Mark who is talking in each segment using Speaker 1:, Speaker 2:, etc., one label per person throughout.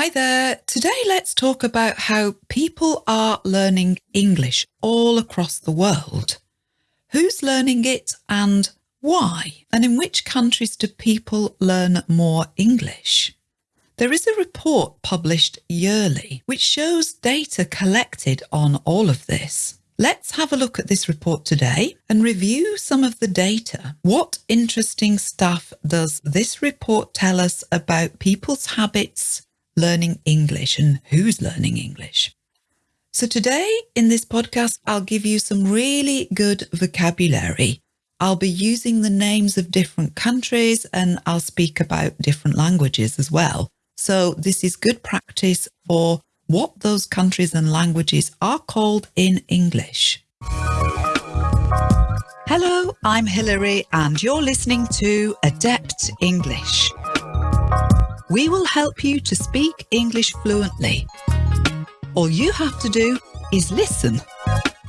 Speaker 1: Hi there. Today, let's talk about how people are learning English all across the world. Who's learning it and why? And in which countries do people learn more English? There is a report published yearly which shows data collected on all of this. Let's have a look at this report today and review some of the data. What interesting stuff does this report tell us about people's habits learning English and who's learning English? So today in this podcast, I'll give you some really good vocabulary. I'll be using the names of different countries and I'll speak about different languages as well. So this is good practice for what those countries and languages are called in English. Hello, I'm Hilary and you're listening to Adept English. We will help you to speak English fluently. All you have to do is listen.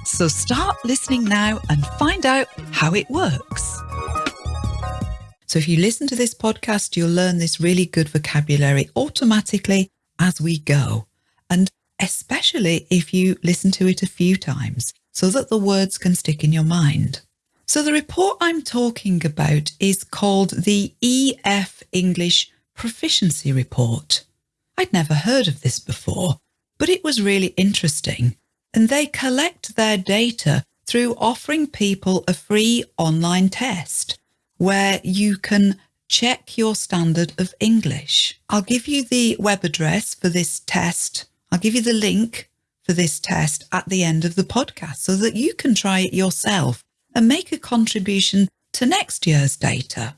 Speaker 1: So start listening now and find out how it works. So if you listen to this podcast, you'll learn this really good vocabulary automatically as we go. And especially if you listen to it a few times so that the words can stick in your mind. So the report I'm talking about is called the EF English Proficiency Report. I'd never heard of this before, but it was really interesting. And they collect their data through offering people a free online test where you can check your standard of English. I'll give you the web address for this test. I'll give you the link for this test at the end of the podcast so that you can try it yourself and make a contribution to next year's data.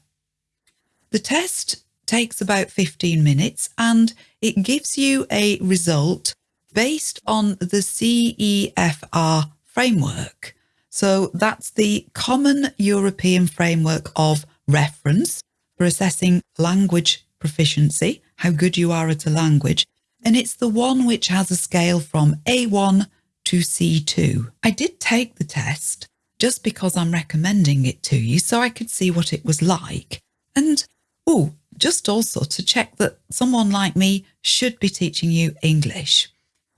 Speaker 1: The test takes about 15 minutes and it gives you a result based on the CEFR framework. So that's the Common European Framework of Reference for assessing language proficiency, how good you are at a language. And it's the one which has a scale from A1 to C2. I did take the test just because I'm recommending it to you so I could see what it was like. And, oh, just also to check that someone like me should be teaching you English.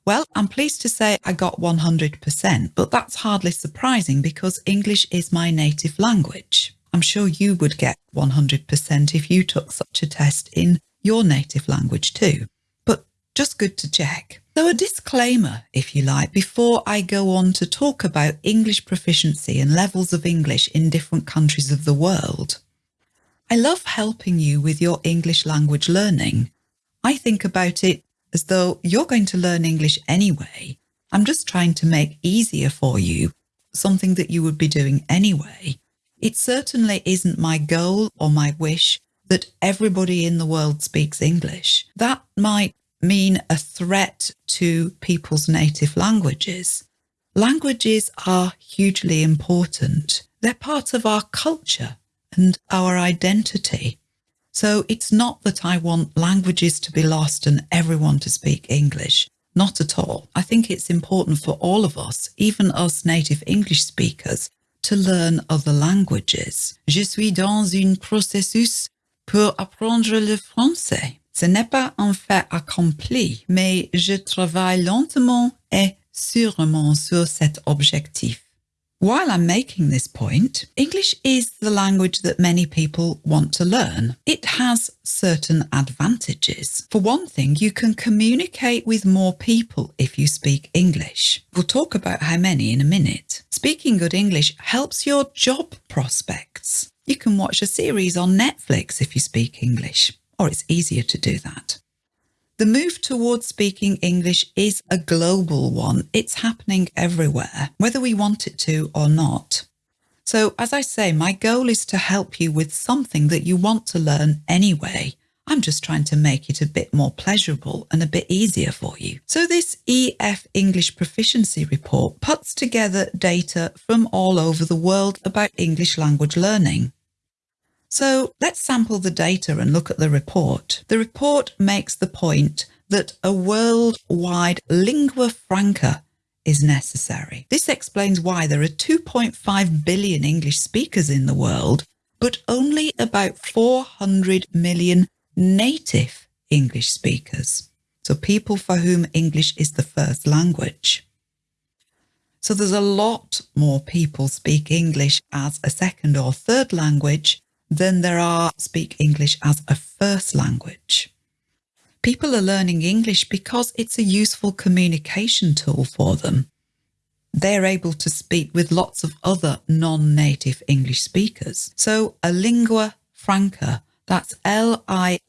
Speaker 1: Well, I'm pleased to say I got 100%, but that's hardly surprising because English is my native language. I'm sure you would get 100% if you took such a test in your native language too, but just good to check. So a disclaimer, if you like, before I go on to talk about English proficiency and levels of English in different countries of the world. I love helping you with your English language learning. I think about it as though you're going to learn English anyway. I'm just trying to make easier for you something that you would be doing anyway. It certainly isn't my goal or my wish that everybody in the world speaks English. That might mean a threat to people's native languages. Languages are hugely important. They're part of our culture and our identity. So it's not that I want languages to be lost and everyone to speak English. Not at all. I think it's important for all of us, even us native English speakers, to learn other languages. Je suis dans un processus pour apprendre le français. Ce n'est pas un fait accompli, mais je travaille lentement et sûrement sur cet objectif. While I'm making this point, English is the language that many people want to learn. It has certain advantages. For one thing, you can communicate with more people if you speak English. We'll talk about how many in a minute. Speaking good English helps your job prospects. You can watch a series on Netflix if you speak English, or it's easier to do that. The move towards speaking English is a global one. It's happening everywhere, whether we want it to or not. So, as I say, my goal is to help you with something that you want to learn anyway. I'm just trying to make it a bit more pleasurable and a bit easier for you. So this EF English Proficiency Report puts together data from all over the world about English language learning. So let's sample the data and look at the report. The report makes the point that a worldwide lingua franca is necessary. This explains why there are 2.5 billion English speakers in the world, but only about 400 million native English speakers. So people for whom English is the first language. So there's a lot more people speak English as a second or third language than there are speak English as a first language. People are learning English because it's a useful communication tool for them. They're able to speak with lots of other non-native English speakers. So a lingua franca, that's L-I-N-G-U-A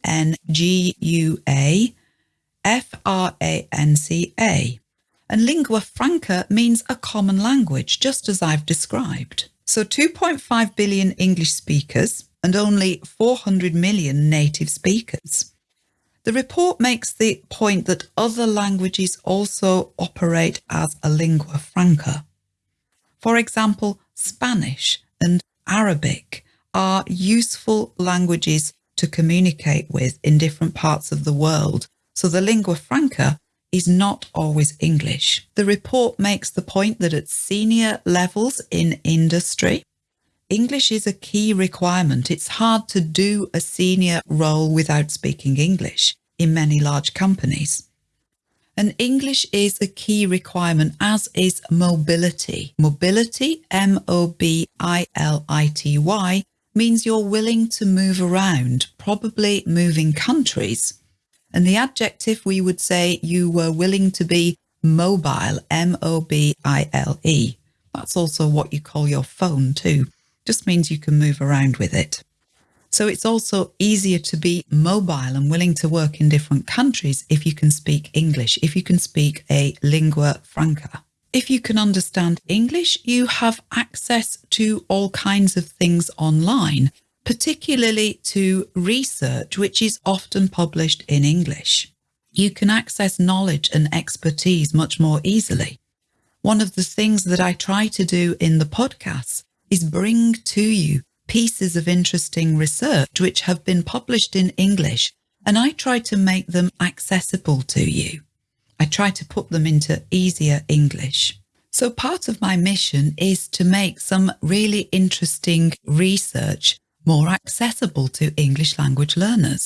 Speaker 1: F-R-A-N-C-A. And lingua franca means a common language, just as I've described. So 2.5 billion English speakers and only 400 million native speakers. The report makes the point that other languages also operate as a lingua franca. For example, Spanish and Arabic are useful languages to communicate with in different parts of the world so the lingua franca is not always English. The report makes the point that at senior levels in industry, English is a key requirement. It's hard to do a senior role without speaking English in many large companies. And English is a key requirement, as is mobility. Mobility, M-O-B-I-L-I-T-Y, means you're willing to move around, probably moving countries. And the adjective we would say you were willing to be mobile, M-O-B-I-L-E. That's also what you call your phone too. Just means you can move around with it. So it's also easier to be mobile and willing to work in different countries if you can speak English, if you can speak a lingua franca. If you can understand English, you have access to all kinds of things online particularly to research, which is often published in English. You can access knowledge and expertise much more easily. One of the things that I try to do in the podcast is bring to you pieces of interesting research which have been published in English, and I try to make them accessible to you. I try to put them into easier English. So part of my mission is to make some really interesting research more accessible to English language learners.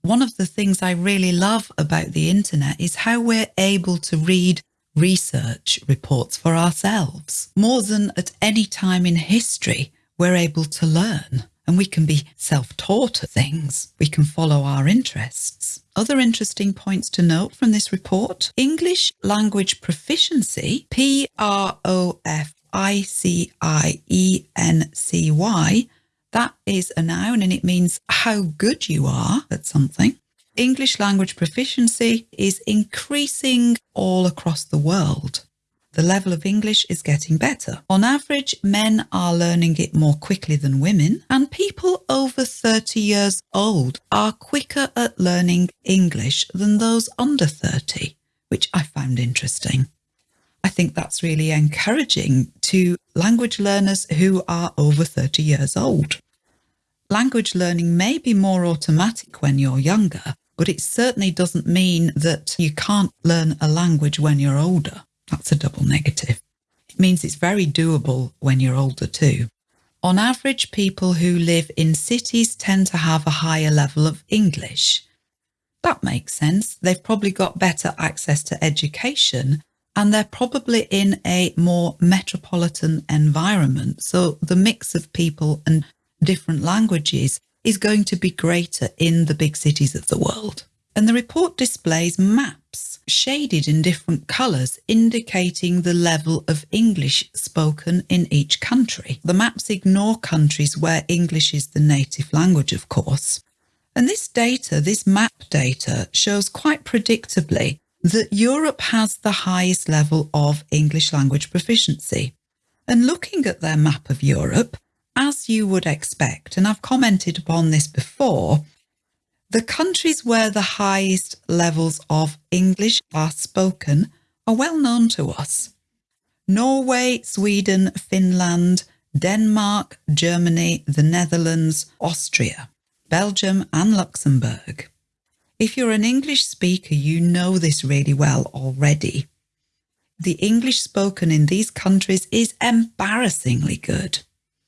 Speaker 1: One of the things I really love about the internet is how we're able to read research reports for ourselves. More than at any time in history, we're able to learn and we can be self-taught at things. We can follow our interests. Other interesting points to note from this report, English language proficiency, P-R-O-F-I-C-I-E-N-C-Y, that is a noun and it means how good you are at something. English language proficiency is increasing all across the world. The level of English is getting better. On average, men are learning it more quickly than women, and people over 30 years old are quicker at learning English than those under 30, which I found interesting. I think that's really encouraging to language learners who are over 30 years old. Language learning may be more automatic when you're younger, but it certainly doesn't mean that you can't learn a language when you're older. That's a double negative. It means it's very doable when you're older too. On average, people who live in cities tend to have a higher level of English. That makes sense. They've probably got better access to education and they're probably in a more metropolitan environment. So the mix of people and different languages is going to be greater in the big cities of the world. And the report displays maps shaded in different colours indicating the level of English spoken in each country. The maps ignore countries where English is the native language, of course. And this data, this map data, shows quite predictably that Europe has the highest level of English language proficiency. And looking at their map of Europe, you would expect, and I've commented upon this before, the countries where the highest levels of English are spoken are well known to us. Norway, Sweden, Finland, Denmark, Germany, the Netherlands, Austria, Belgium and Luxembourg. If you're an English speaker, you know this really well already. The English spoken in these countries is embarrassingly good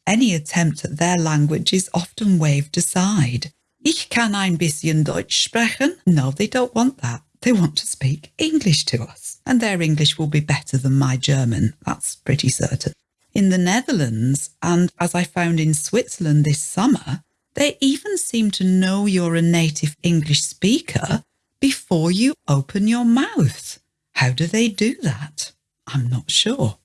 Speaker 1: any attempt at their language is often waved aside. Ich kann ein bisschen Deutsch sprechen. No, they don't want that. They want to speak English to us, and their English will be better than my German. That's pretty certain. In the Netherlands, and as I found in Switzerland this summer, they even seem to know you're a native English speaker before you open your mouth. How do they do that? I'm not sure.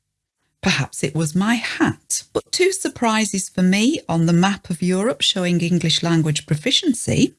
Speaker 1: Perhaps it was my hat. But two surprises for me on the map of Europe showing English language proficiency.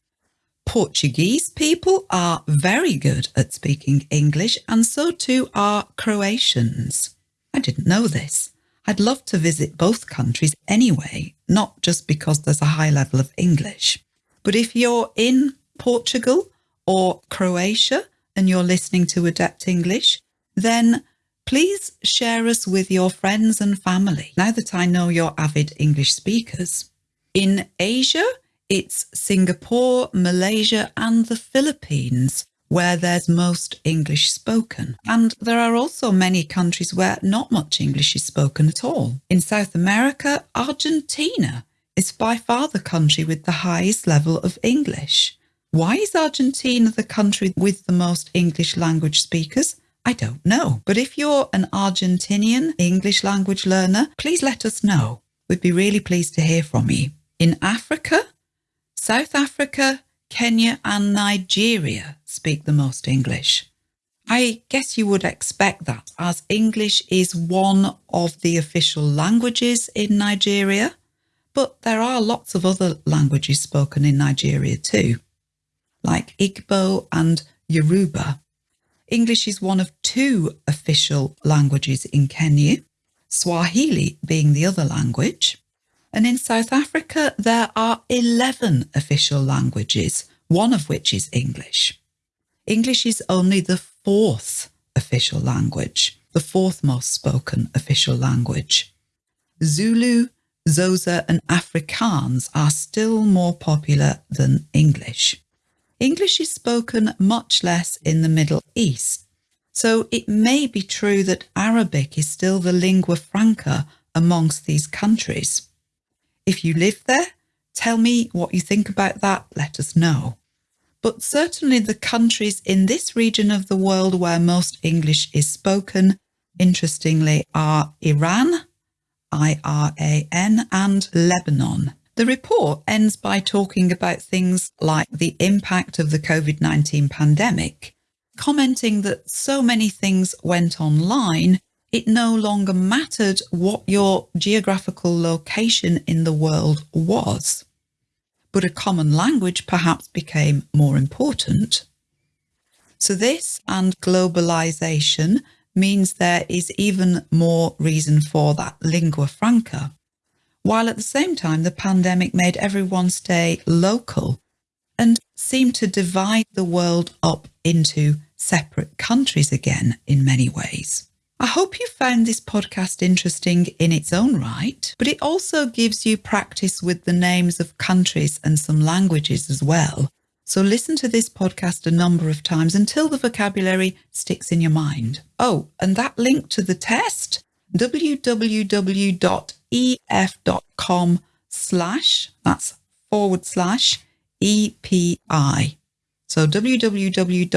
Speaker 1: Portuguese people are very good at speaking English, and so too are Croatians. I didn't know this. I'd love to visit both countries anyway, not just because there's a high level of English. But if you're in Portugal or Croatia and you're listening to Adept English, then please share us with your friends and family now that I know you're avid English speakers. In Asia, it's Singapore, Malaysia, and the Philippines where there's most English spoken. And there are also many countries where not much English is spoken at all. In South America, Argentina is by far the country with the highest level of English. Why is Argentina the country with the most English language speakers? I don't know. But if you're an Argentinian English language learner, please let us know. We'd be really pleased to hear from you. In Africa, South Africa, Kenya, and Nigeria speak the most English. I guess you would expect that as English is one of the official languages in Nigeria, but there are lots of other languages spoken in Nigeria too, like Igbo and Yoruba. English is one of two official languages in Kenya, Swahili being the other language. And in South Africa, there are 11 official languages, one of which is English. English is only the fourth official language, the fourth most spoken official language. Zulu, Xhosa, and Afrikaans are still more popular than English. English is spoken much less in the Middle East, so it may be true that Arabic is still the lingua franca amongst these countries. If you live there, tell me what you think about that, let us know. But certainly the countries in this region of the world where most English is spoken, interestingly, are Iran, I-R-A-N, and Lebanon. The report ends by talking about things like the impact of the COVID 19 pandemic, commenting that so many things went online, it no longer mattered what your geographical location in the world was. But a common language perhaps became more important. So, this and globalization means there is even more reason for that lingua franca while at the same time the pandemic made everyone stay local and seemed to divide the world up into separate countries again in many ways. I hope you found this podcast interesting in its own right, but it also gives you practice with the names of countries and some languages as well. So listen to this podcast a number of times until the vocabulary sticks in your mind. Oh, and that link to the test, www ef.com slash, that's forward slash EPI. So www.ef.com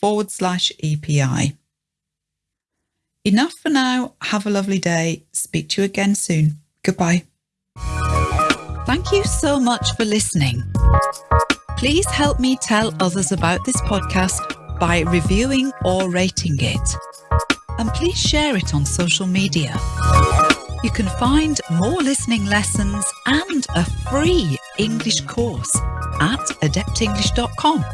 Speaker 1: forward slash EPI. Enough for now. Have a lovely day. Speak to you again soon. Goodbye. Thank you so much for listening. Please help me tell others about this podcast by reviewing or rating it and please share it on social media. You can find more listening lessons and a free English course at adeptenglish.com.